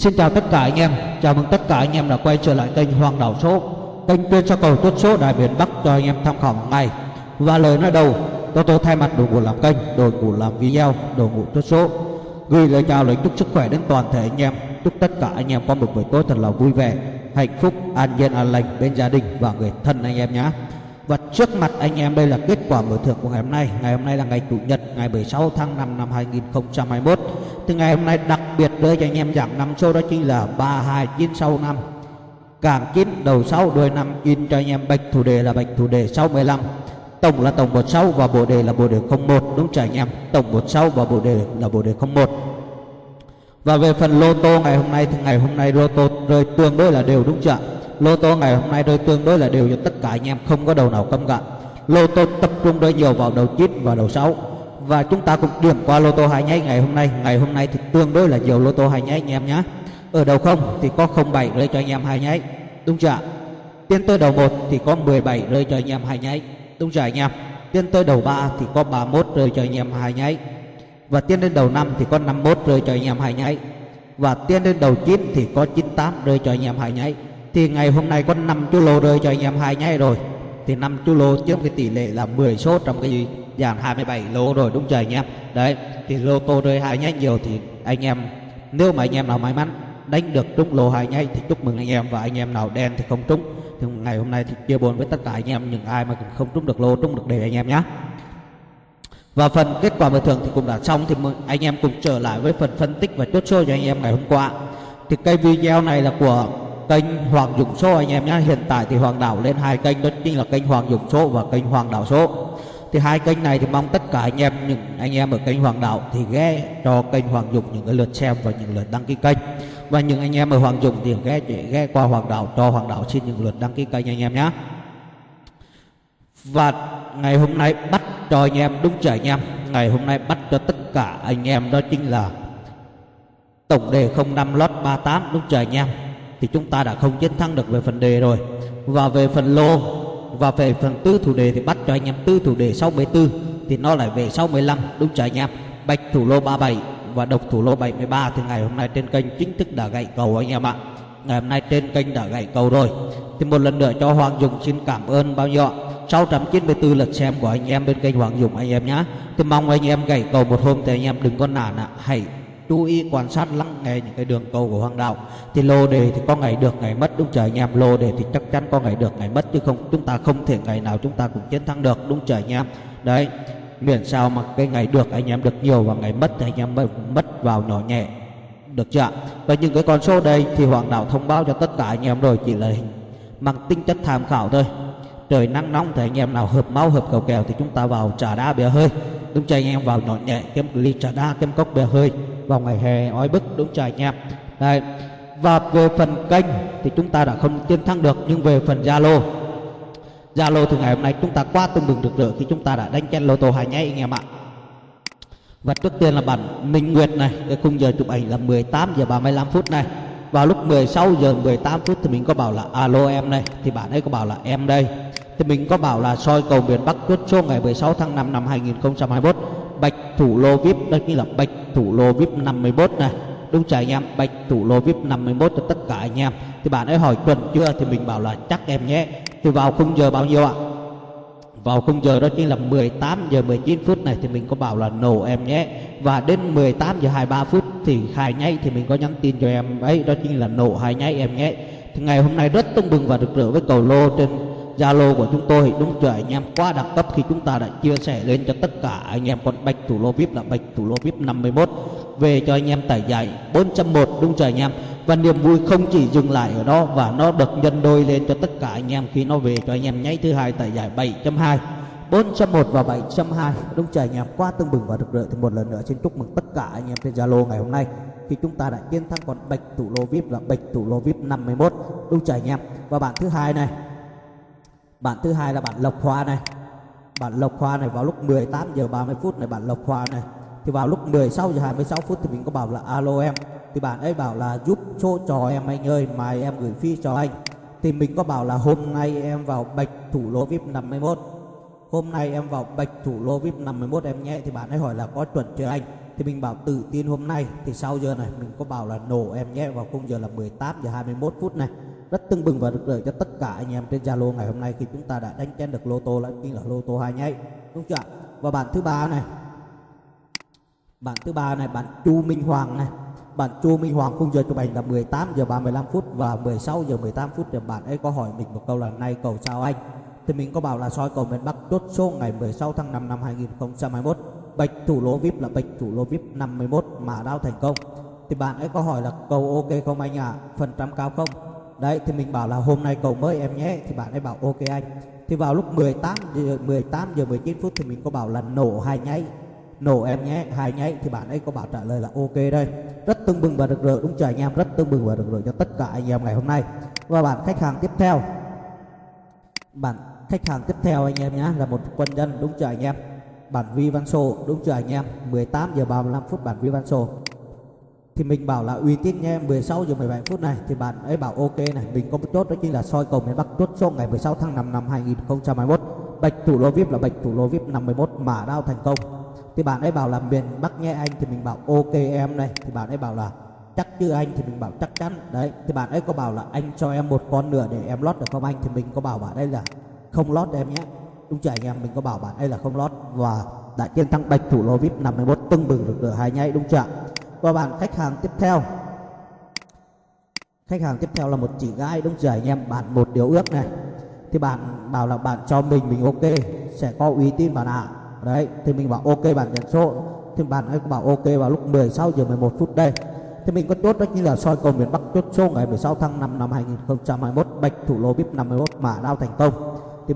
Xin chào tất cả anh em, chào mừng tất cả anh em đã quay trở lại kênh Hoàng Đảo Số Kênh chuyên cho cầu tốt số Đại Biển Bắc cho anh em tham khảo một ngày Và lời nói đầu, tôi tôi thay mặt đội ngũ làm kênh, đội ngũ làm video, đội ngũ tốt số. Gửi lời chào lời chúc sức khỏe đến toàn thể anh em. Chúc tất cả anh em có một buổi tối thật là vui vẻ, hạnh phúc, an yên, an lành bên gia đình và người thân anh em nhé và trước mặt anh em. Đây là kết quả mở thưởng của ngày hôm nay. Ngày hôm nay là ngày Chủ nhật, ngày 16 tháng 5 năm 2021 Thì ngày hôm nay, đặc biệt đưa cho anh em dạng năm số đó chính là 32965 Càng chín đầu 6 đuôi năm, in cho anh em bạch thủ đề là bạch thủ đề 615 Tổng là tổng 16 và bộ đề là bộ đề 01 đúng chưa anh em? Tổng 16 và bộ đề là bộ đề 01 Và về phần lô tô ngày hôm nay thì ngày hôm nay lô tô rơi tương đối là đều, đúng chưa lô tô ngày hôm nay rơi tương đối là đều cho tất cả anh em, không có đầu nào câm cả. Lô tô tập trung rơi nhiều vào đầu 9 và đầu 6 và chúng ta cũng điểm qua lô tô hai nháy ngày hôm nay. Ngày hôm nay thì tương đối là nhiều lô tô hai nháy anh em nhé ở đầu không thì có 07 rơi cho anh em hai nháy. Đúng chưa tiến tới đầu 1 thì có 17 rơi cho anh em hai nháy. Đúng chưa anh em? Tiến tới đầu 3 thì có 31 rơi cho anh em hai nháy. Và tiến đến đầu 5 thì có 51 rơi cho anh em hai nháy. Và tiến đến đầu 9 thì có 98 rơi cho anh em hai nháy thì ngày hôm nay có 5 chú lô rơi cho anh em hai nháy rồi. Thì 5 chú lô chiếm cái tỷ lệ là 10 số trong cái dàn 27 lô rồi, đúng chưa anh em? Đấy, thì lô tô rơi hai nháy nhiều thì anh em, nếu mà anh em nào may mắn đánh được trúng lô hai nháy thì chúc mừng anh em. Và anh em nào đen thì không trúng. Thì ngày hôm nay thì chia buồn với tất cả anh em những ai mà không trúng được lô, trúng được đề anh em nhé và phần kết quả bồi thường thì cũng đã xong, thì anh em cùng trở lại với phần phân tích và chốt số cho anh em ngày hôm qua. Thì cái video này là của kênh Hoàng Dũng Số anh em nhé hiện tại thì Hoàng Đảo lên hai kênh, đó chính là kênh Hoàng Dũng Số và kênh Hoàng Đảo Số thì hai kênh này thì mong tất cả anh em, những anh em ở kênh Hoàng Đảo thì ghé cho kênh Hoàng Dũng những cái lượt xem và những lượt đăng ký kênh. Và những anh em ở Hoàng Dũng thì ghé ghé qua Hoàng Đảo, cho Hoàng Đảo xin những lượt đăng ký kênh anh em nhé và ngày hôm nay bắt cho anh em, đúng trời anh em? Ngày hôm nay bắt cho tất cả anh em, đó chính là tổng đề 05 lót 38 đúng trời anh em? Thì chúng ta đã không chiến thắng được về phần đề rồi. Và về phần lô, và về phần tư thủ đề thì bắt cho anh em tư thủ đề 64 thì nó lại về 65 đúng chưa anh em? Bạch thủ lô 37 và độc thủ lô 73 thì ngày hôm nay trên kênh chính thức đã gậy cầu anh em ạ. Ngày hôm nay trên kênh đã gậy cầu rồi. Thì một lần nữa cho Hoàng Dùng xin cảm ơn bao nhiêu ạ? 694 lượt xem của anh em bên kênh Hoàng Dùng anh em nhé thì mong anh em gậy cầu một hôm thì anh em đừng có nản ạ. Hãy chú ý quan sát lắng nghe những cái đường cầu của hoàng đạo. Thì lô đề thì có ngày được, ngày mất, đúng trời anh em lô đề thì chắc chắn có ngày được, ngày mất, chứ không, chúng ta không thể ngày nào chúng ta cũng chiến thắng được, đúng trời anh em đấy, miễn sao mà cái ngày được anh em được nhiều và ngày mất thì anh em mất vào nhỏ nhẹ. Được chưa và những cái con số đây thì hoàng đạo thông báo cho tất cả anh em rồi, chỉ là hình mang tính chất tham khảo thôi. Trời nắng nóng thì anh em nào hợp máu, hợp cầu kèo thì chúng ta vào trà đá bia hơi. Đúng chưa anh em vào nhỏ nhẹ, kiếm ly trà đá, kiếm cốc bia hơi vào ngày hè, oi bức, đúng trời nhẹp Đấy. và về phần kênh thì chúng ta đã không tiến thắng được, nhưng về phần zalo. Zalo thì ngày hôm nay chúng ta quá tương bừng được rỡ khi chúng ta đã đánh chen lô tô hai nháy anh em ạ. Và trước tiên là bản Minh Nguyệt này, cái khung giờ chụp ảnh là 18 giờ 35 phút này. Vào lúc 16 giờ 18 phút thì mình có bảo là, alo em này, thì bạn ấy có bảo là, em đây. Thì mình có bảo là, soi cầu miền Bắc chốt số ngày 16 tháng 5 năm 2021 bạch thủ lô vip đây như là bạch thủ lô vip 51 này đúng chưa anh em? Bạch thủ lô vip 51 cho tất cả anh em. Thì bạn ấy hỏi tuần chưa? Thì mình bảo là chắc em nhé. Thì vào khung giờ bao nhiêu ạ? Vào khung giờ đó chính là 18 giờ 19 phút này thì mình có bảo là nổ em nhé. Và đến 18 giờ 23 phút thì hai nháy thì mình có nhắn tin cho em ấy. Đó chính là nổ hai nháy em nhé. Thì ngày hôm nay rất tưng bừng và được rỡ với cầu lô trên Zalo của chúng tôi. Đúng chưa, anh em? Quá đẳng cấp khi chúng ta đã chia sẻ lên cho tất cả anh em con bạch thủ lô VIP là bạch thủ lô VIP 51 về cho anh em tải giải 401 đúng chưa anh em? Và niềm vui không chỉ dừng lại ở đó, và nó được nhân đôi lên cho tất cả anh em khi nó về cho anh em nháy thứ hai tải giải 7.2 401 và 702 đúng trời anh em? Quá tương bừng và rực rỡ. Thì một lần nữa xin chúc mừng tất cả anh em trên Zalo ngày hôm nay khi chúng ta đã chiến thắng con bạch thủ lô VIP là bạch thủ lô VIP 51 đúng trời anh em? Và bạn thứ hai này bản thứ hai là bản Lộc Hoa này. Bản Lộc Hoa này vào lúc 18 giờ 30 phút này bản Lộc Hoa này. Thì vào lúc 16 giờ 26 phút thì mình có bảo là, alo em. Thì bạn ấy bảo là, giúp số cho em anh ơi mà em gửi phi cho anh. Thì mình có bảo là, hôm nay em vào bạch thủ lô vip 51 hôm nay em vào bạch thủ lô vip 51 em nhé. Thì bạn ấy hỏi là, có chuẩn chưa anh? Thì mình bảo, tự tin hôm nay. Thì sau giờ này mình có bảo là, nổ em nhé. Vào khung giờ là 18 giờ 21 phút này rất tưng bừng và rực rỡ cho tất cả anh em trên Zalo ngày hôm nay khi chúng ta đã đánh chén được lô tô là chính là lô tô hai nháy. Đúng chưa và bản thứ ba này. Bản thứ ba này, bạn Chu Minh Hoàng này. Bạn Chu Minh Hoàng khung giờ chụp ảnh là 18 giờ 35 phút và 16 giờ 18 phút thì bạn ấy có hỏi mình một câu là nay cầu sao anh? Thì mình có bảo là soi cầu miền Bắc chốt số ngày 16 tháng 5 năm 2021 bạch thủ lô vip là bạch thủ lô vip 51 mà đao thành công. Thì bạn ấy có hỏi là cầu ok không anh ạ? À? phần trăm cao không? Đấy, thì mình bảo là hôm nay cầu mới em nhé, thì bạn ấy bảo, ok anh. Thì vào lúc 18 giờ 18 giờ 19 phút thì mình có bảo là nổ hai nháy, nổ em nhé, hai nháy, thì bạn ấy có bảo trả lời là ok đây. Rất tưng bừng và rực rỡ, đúng chưa anh em? Rất tưng bừng và rực rỡ cho tất cả anh em ngày hôm nay. Và bạn, khách hàng tiếp theo. Bạn, khách hàng tiếp theo anh em nhé là một quân nhân, đúng chưa anh em? Bản vi văn sô, đúng chưa anh em? 18 giờ 35 phút bản vi văn sô thì mình bảo là uy tín nha 16 giờ 17 phút này, thì bạn ấy bảo ok này, mình có một chốt đó chính là soi cầu miền Bắc chốt số ngày 16 tháng 5 năm 2021 bạch thủ lô vip là bạch thủ lô vip 51 mã đao thành công. Thì bạn ấy bảo là miền Bắc nhé anh, thì mình bảo ok em này. Thì bạn ấy bảo là chắc chứ anh, thì mình bảo chắc chắn. Đấy, thì bạn ấy có bảo là anh cho em một con nữa để em lót được không anh? Thì mình có bảo bạn ấy là không lót em nhé. Đúng chưa anh em? Mình có bảo bạn ấy là không lót. Và đã chiến thắng bạch thủ lô vip 51 tưng bừng được được hai nháy, đúng chưa qua bạn, khách hàng tiếp theo. Khách hàng tiếp theo là một chị gái, đúng rồi anh em? Bạn một điều ước này. Thì bạn bảo là bạn cho mình mình ok, sẽ có uy tín bạn ạ. À. đấy, thì mình bảo ok bạn nhận số. Thì bạn ấy bảo ok vào lúc 16 giờ 11 phút đây. Thì mình có chốt đó chính là soi cầu miền Bắc chốt số ngày 16 tháng 5 năm 2021 bạch thủ lô vip 51 mã đao thành công. Thì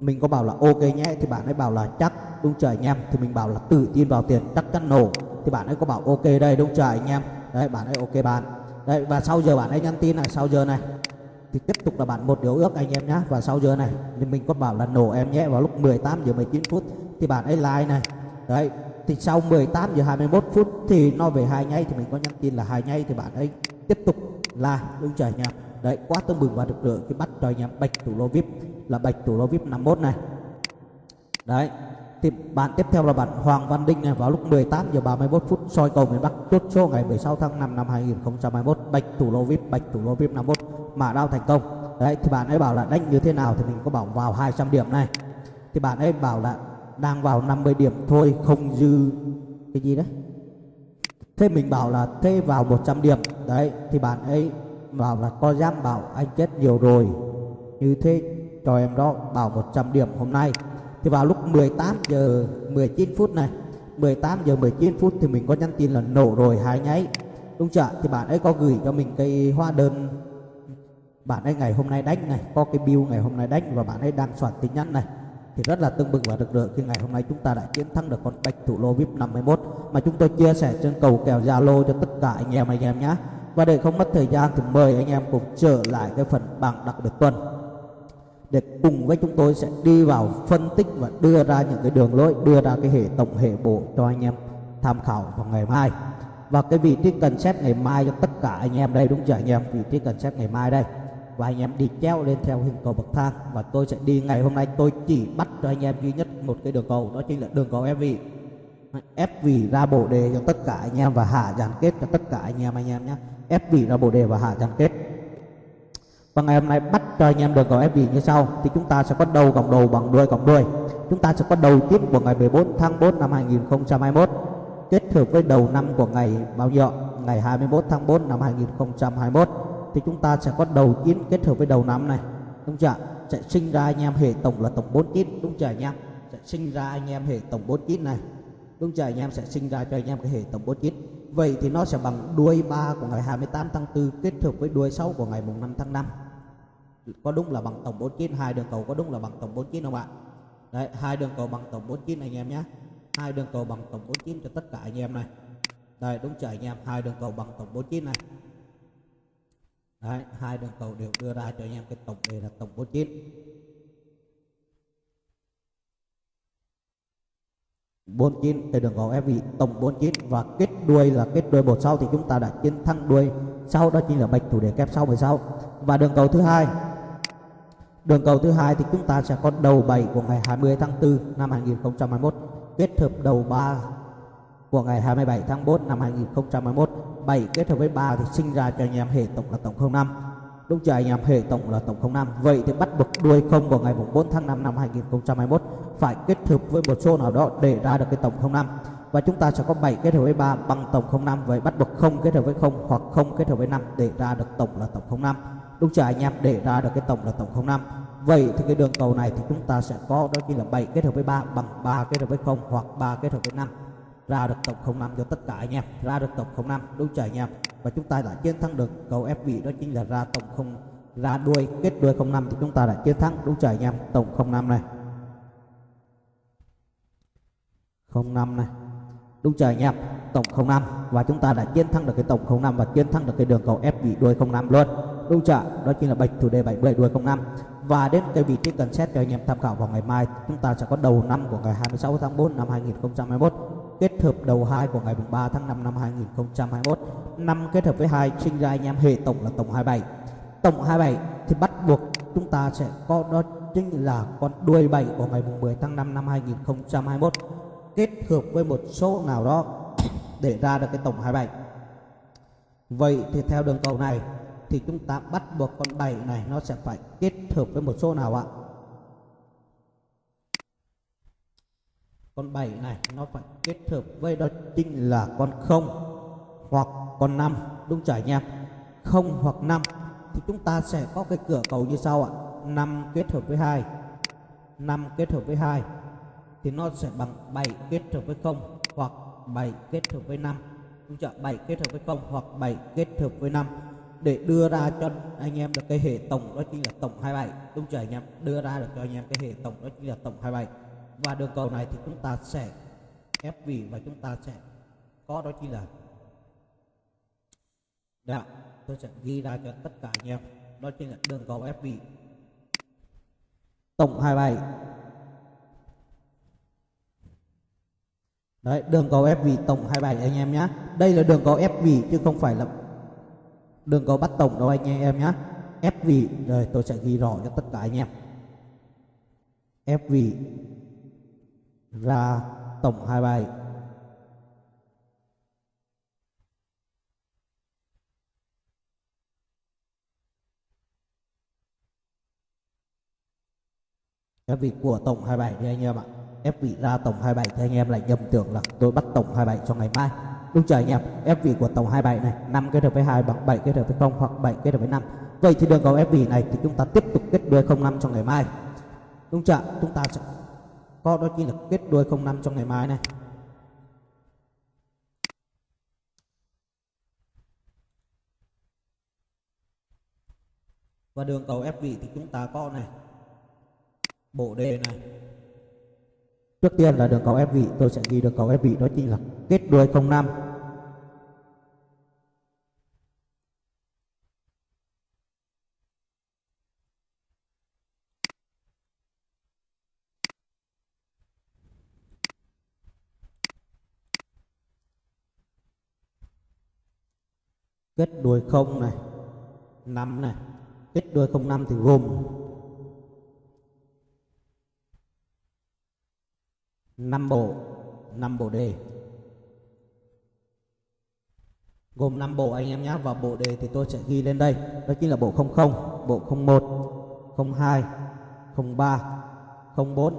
mình có bảo là ok nhé, thì bạn ấy bảo là chắc, đúng trời anh em? Thì mình bảo là tự tin vào tiền chắc chắn nổ thì bạn ấy có bảo ok đây, đúng trời anh em? Đấy, bạn ấy ok bạn. Đấy, và sau giờ bạn ấy nhắn tin này, sau giờ này, thì tiếp tục là bạn một điều ước anh em nhé và sau giờ này, thì mình có bảo là nổ em nhé, vào lúc 18 giờ 19 phút, thì bạn ấy like này. Đấy, thì sau 18 giờ 21 phút thì nó về hai nháy thì mình có nhắn tin là hai nháy thì bạn ấy tiếp tục like, đúng trời anh em? Đấy, quá tưng bừng và được rỡ khi bắt cho anh em bạch thủ lô vip là bạch thủ lô vip 51 này. Đấy thì bạn tiếp theo là bạn Hoàng Văn Đinh này, vào lúc 18 giờ 31 phút, soi cầu miền Bắc, chốt số ngày 16 tháng 5 năm 2021 bạch thủ lô vip bạch thủ lô vip 51 mà đao thành công. Đấy, thì bạn ấy bảo là đánh như thế nào thì mình có bảo vào 200 điểm này. Thì bạn ấy bảo là đang vào 50 điểm thôi, không dư cái gì đấy. Thế mình bảo là thế vào 100 điểm. Đấy, thì bạn ấy bảo là có dám bảo anh chết nhiều rồi. Như thế, cho em đó, bảo 100 điểm hôm nay thì vào lúc 18 giờ 19 phút này 18 giờ 19 phút thì mình có nhắn tin là nổ rồi, hai nháy. Đúng chưa thì bạn ấy có gửi cho mình cái hóa đơn. Bạn ấy ngày hôm nay đánh này, có cái bill ngày hôm nay đánh và bạn ấy đang soạn tin nhắn này. Thì rất là tưng bừng và rực rỡ khi ngày hôm nay chúng ta đã chiến thắng được con bạch thủ lô vip 51 mà chúng tôi chia sẻ trên cầu kèo Zalo cho tất cả anh em anh em nhé và để không mất thời gian thì mời anh em cùng trở lại cái phần bảng đặc biệt tuần để cùng với chúng tôi sẽ đi vào phân tích và đưa ra những cái đường lối, đưa ra cái hệ tổng hệ bộ cho anh em tham khảo vào ngày mai. Và cái vị trí cần xét ngày mai cho tất cả anh em đây, đúng chưa anh em? Vị trí cần xét ngày mai đây. Và anh em đi treo lên theo hình cầu bậc thang. Và tôi sẽ đi ngày hôm nay, tôi chỉ bắt cho anh em duy nhất một cái đường cầu, đó chính là đường cầu ép vị ép vị ra bộ đề cho tất cả anh em và hạ dàn kết cho tất cả anh em anh em nhé. Ép vị ra bộ đề và hạ dàn kết và ngày hôm nay bắt cho anh em được cầu fb như sau. Thì chúng ta sẽ có đầu cộng đầu bằng đuôi cộng đuôi. Chúng ta sẽ có đầu tiếp của ngày 14 tháng 4 năm 2021 kết hợp với đầu năm của ngày bao nhiêu ngày 21 tháng 4 năm 2021 thì chúng ta sẽ có đầu chín kết hợp với đầu năm này. Đúng chưa sẽ sinh ra anh em hệ tổng là tổng 49 đúng chưa anh em? Sẽ sinh ra anh em hệ tổng 49 này. Đúng chưa anh em? Sẽ sinh ra cho anh em cái hệ tổng 49 vậy thì nó sẽ bằng đuôi 3 của ngày 28 tháng 4 kết hợp với đuôi 6 của ngày mùng 5 tháng 5 có đúng là bằng tổng 49 hai đường cầu có đúng là bằng tổng 49 không ạ? Đấy hai đường cầu bằng tổng 49 anh em nhé. Hai đường cầu bằng tổng 49 cho tất cả anh em này. Đây đúng chưa anh em? Hai đường cầu bằng tổng 49 này. Đấy, hai đường cầu đều đưa ra cho anh em cái tổng đề là tổng 49 49 từ đường cầu em bị tổng 49 và kết đuôi là kết đuôi một sau thì chúng ta đã chiến thắng đuôi sau đó chính là bạch thủ đề kép sau 16 và đường cầu thứ hai đường cầu thứ hai thì chúng ta sẽ có đầu 7 của ngày 20 tháng 4 năm 2021 kết hợp đầu 3 của ngày 27 tháng 4 năm 2021 7 kết hợp với 3 thì sinh ra cho anh em hệ tổng là tổng 05 đúng chưa anh em hệ tổng là tổng 05 vậy thì bắt buộc đuôi không của ngày 4 tháng 5 năm 2021 phải kết hợp với một số nào đó để ra được cái tổng 05 và chúng ta sẽ có 7 kết hợp với 3 bằng tổng 05 vậy bắt buộc không kết hợp với 0 hoặc không kết hợp với 5 để ra được tổng là tổng 05 lúc chờ anh em để ra được cái tổng là tổng 05 vậy thì cái đường cầu này thì chúng ta sẽ có đôi khi là 7 kết hợp với 3 bằng 3 kết hợp với 0 hoặc 3 kết hợp với 5 ra được tổng 05 cho tất cả anh em. Ra được tổng 05 đúng chưa anh em. Và chúng ta đã chiến thắng được cầu ép vị đó chính là ra tổng 0 ra đuôi, kết đuôi 05 thì chúng ta đã chiến thắng đúng chưa anh em, tổng 05 này. 05 này. Đúng chưa anh em, tổng 05 và chúng ta đã chiến thắng được cái tổng 05 và chiến thắng được cái đường cầu ép vị đuôi 05 luôn đúng chưa đó chính là bạch thủ đề 77 đuôi 05 và đến cái vị trí cần xét cho anh em tham khảo vào ngày mai, chúng ta sẽ có đầu năm của ngày 26 tháng 4 năm 2021 kết hợp đầu 2 của ngày 3 tháng 5 năm 2021 năm kết hợp với hai, sinh ra anh em hệ tổng là tổng 27 tổng 27 thì bắt buộc chúng ta sẽ có, đó chính là con đuôi 7 của ngày 10 tháng 5 năm 2021 kết hợp với một số nào đó để ra được cái tổng 27 vậy thì theo đường cầu này thì chúng ta bắt buộc con 7 này nó sẽ phải kết hợp với một số nào ạ? Con 7 này nó phải kết hợp với đó chính là con 0 hoặc con 5 đúng chưa anh em? 0 hoặc 5 thì chúng ta sẽ có cái cửa cầu như sau ạ. 5 kết hợp với 2 5 kết hợp với 2 thì nó sẽ bằng 7 kết hợp với 0 hoặc 7 kết hợp với 5 đúng chưa? 7 kết hợp với 0 hoặc 7 kết hợp với 5 để đưa ra cho anh em được cái hệ tổng đó chính là tổng 27 đúng chưa anh em? Đưa ra được cho anh em cái hệ tổng đó chính là tổng 27 và đường cầu này thì chúng ta sẽ ép vị và chúng ta sẽ có đó chính là Đấy, tôi sẽ ghi ra cho tất cả anh em. Đó chính là đường cầu ép vị. Tổng 27 Đấy, đường cầu ép vị tổng 27 anh em nhé Đây là đường cầu ép vị chứ không phải là đừng có bắt tổng đâu anh em nhé ép vị rồi tôi sẽ ghi rõ cho tất cả anh em. Ép vị ra tổng 27 ép vị của tổng 27 thì anh em ạ. Ép vị ra tổng 27 thì anh em lại nhầm tưởng là tôi bắt tổng 27 cho ngày mai đúng chưa anh em FV của tổng 27 này 5 kết hợp với 2 bằng 7 kết hợp với 0 hoặc 7 kết hợp với 5 vậy thì đường cầu FV này thì chúng ta tiếp tục kết đuôi 05 cho ngày mai. Đúng chưa? Chúng ta sẽ có đó chính là kết đuôi 05 trong ngày mai này. Và đường cầu FV thì chúng ta có này, bộ đề này. Trước tiên là đường cầu ép vị tôi sẽ ghi đường cầu ép vị đó chính là kết đuôi 05 kết đuôi không này 5 này. Kết đuôi 05 thì gồm 5 bộ 5 bộ đề. Gồm 5 bộ anh em nhé và bộ đề thì tôi sẽ ghi lên đây. Đó chính là bộ 00 bộ 01 02 03 04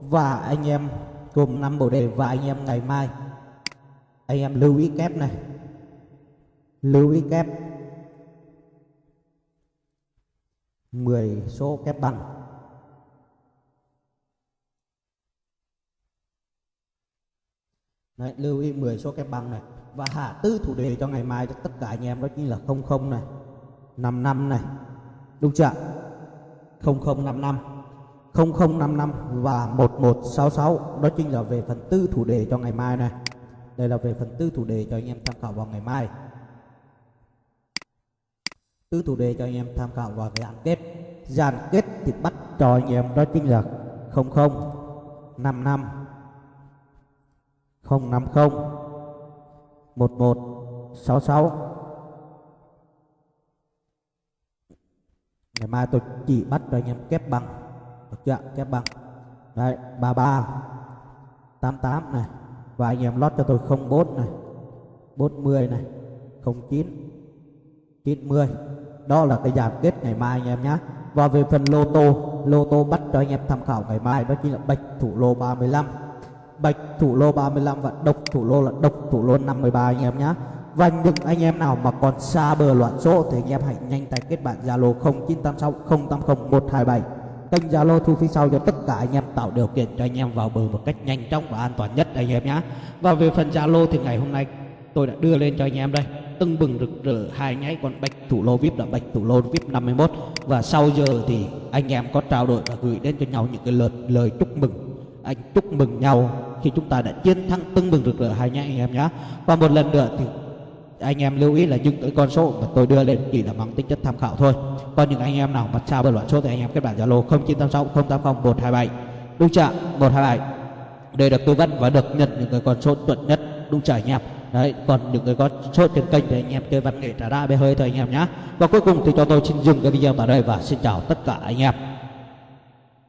và anh em gồm 5 bộ đề, và anh em ngày mai, anh em lưu ý kép này lưu ý kép. 10 số kép bằng. Đấy, lưu ý 10 số kép bằng này. Và hạ tư thủ đề cho ngày mai cho tất cả anh em đó chính là 00 này 55 này. Đúng chưa 0055 0055 và 1166 đó chính là về phần tư thủ đề cho ngày mai này. Đây là về phần tư thủ đề cho anh em tham khảo vào ngày mai tư thủ đề cho anh em tham khảo vào cái dàn kết. Dàn kết thì bắt cho anh em đó chính là 00 55 050 1166 Ngày mai tôi chỉ bắt cho anh em kép bằng, Được chưa? Kép bằng. Đấy 33 88 này. Và anh em lót cho tôi 04 này 40 này 09 90 đó là cái giảm kết ngày mai anh em nhé và về phần lô tô lô tô bắt cho anh em tham khảo ngày mai, đó chính là bạch thủ lô 35 bạch thủ lô 35 và độc thủ lô là độc thủ lô 53 anh em nhé và những anh em nào mà còn xa bờ loạn số thì anh em hãy nhanh tay kết bạn Zalo 0986 080 127 kênh Zalo thu phí sau cho tất cả anh em, tạo điều kiện cho anh em vào bờ một cách nhanh chóng và an toàn nhất anh em nhé và về phần Zalo thì ngày hôm nay tôi đã đưa lên cho anh em đây. Tưng bừng rực rỡ hai nháy còn bạch thủ lô vip là bạch thủ lô vip 51 và sau giờ thì anh em có trao đổi và gửi đến cho nhau những cái lời lời chúc mừng. Anh chúc mừng nhau khi chúng ta đã chiến thắng tưng bừng rực rỡ hai nháy anh em nhé và một lần nữa thì anh em lưu ý là những cái con số mà tôi đưa lên chỉ là mang tính chất tham khảo thôi. Còn những anh em nào mà trao bên loạn số thì anh em kết bạn zalo 0986 080 127 đúng chưa? 127 để được tư vấn và được nhận những cái con số chuẩn nhất. Đúng chưa anh em? Đấy, còn những người có sốt trên kênh thì anh em chơi văn nghệ trả ra bê hơi thôi anh em nhé và cuối cùng thì cho tôi xin dừng cái video tại đây và xin chào tất cả anh em.